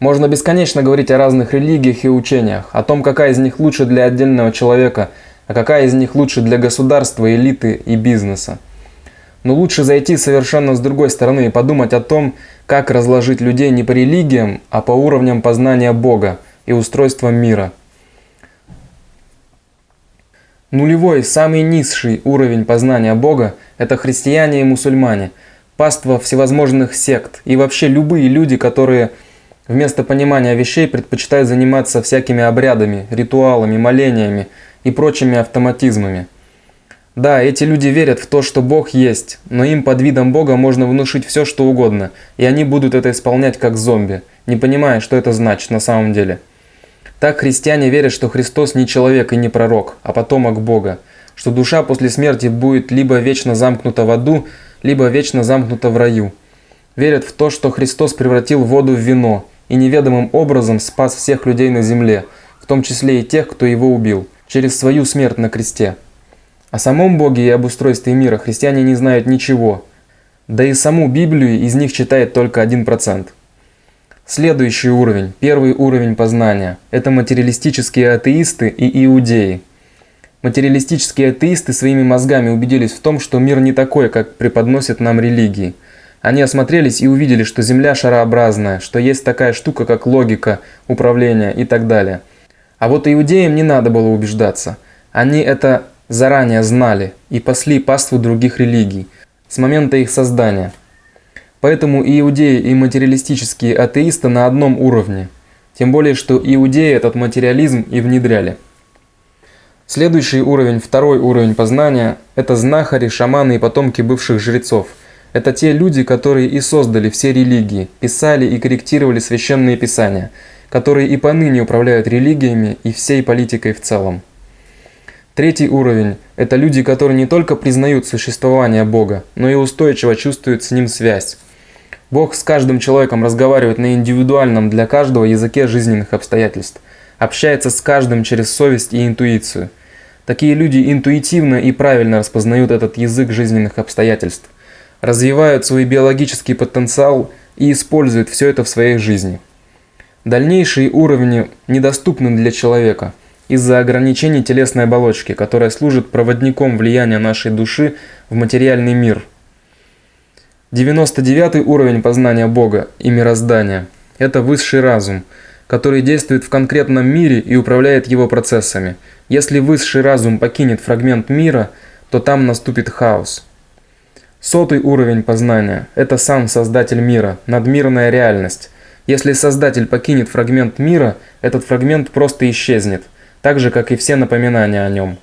Можно бесконечно говорить о разных религиях и учениях, о том, какая из них лучше для отдельного человека, а какая из них лучше для государства, элиты и бизнеса. Но лучше зайти совершенно с другой стороны и подумать о том, как разложить людей не по религиям, а по уровням познания Бога и устройства мира. Нулевой, самый низший уровень познания Бога – это христиане и мусульмане, паства всевозможных сект и вообще любые люди, которые – Вместо понимания вещей предпочитают заниматься всякими обрядами, ритуалами, молениями и прочими автоматизмами. Да, эти люди верят в то, что Бог есть, но им под видом Бога можно внушить все, что угодно, и они будут это исполнять как зомби, не понимая, что это значит на самом деле. Так христиане верят, что Христос не человек и не пророк, а потомок Бога, что душа после смерти будет либо вечно замкнута в аду, либо вечно замкнута в раю. Верят в то, что Христос превратил воду в вино – и неведомым образом спас всех людей на земле, в том числе и тех, кто его убил, через свою смерть на кресте. О самом Боге и об устройстве мира христиане не знают ничего, да и саму Библию из них читает только 1%. Следующий уровень, первый уровень познания – это материалистические атеисты и иудеи. Материалистические атеисты своими мозгами убедились в том, что мир не такой, как преподносят нам религии – они осмотрелись и увидели, что Земля шарообразная, что есть такая штука, как логика, управление и так далее. А вот иудеям не надо было убеждаться. Они это заранее знали и пасли паству других религий с момента их создания. Поэтому иудеи, и материалистические атеисты на одном уровне. Тем более, что иудеи этот материализм и внедряли. Следующий уровень, второй уровень познания – это знахари, шаманы и потомки бывших жрецов – это те люди, которые и создали все религии, писали и корректировали священные писания, которые и поныне управляют религиями и всей политикой в целом. Третий уровень – это люди, которые не только признают существование Бога, но и устойчиво чувствуют с Ним связь. Бог с каждым человеком разговаривает на индивидуальном для каждого языке жизненных обстоятельств, общается с каждым через совесть и интуицию. Такие люди интуитивно и правильно распознают этот язык жизненных обстоятельств развивают свой биологический потенциал и используют все это в своей жизни. Дальнейшие уровни недоступны для человека из-за ограничений телесной оболочки, которая служит проводником влияния нашей души в материальный мир. 99 уровень познания Бога и мироздания – это высший разум, который действует в конкретном мире и управляет его процессами. Если высший разум покинет фрагмент мира, то там наступит хаос – Сотый уровень познания – это сам создатель мира, надмирная реальность. Если создатель покинет фрагмент мира, этот фрагмент просто исчезнет, так же, как и все напоминания о нем.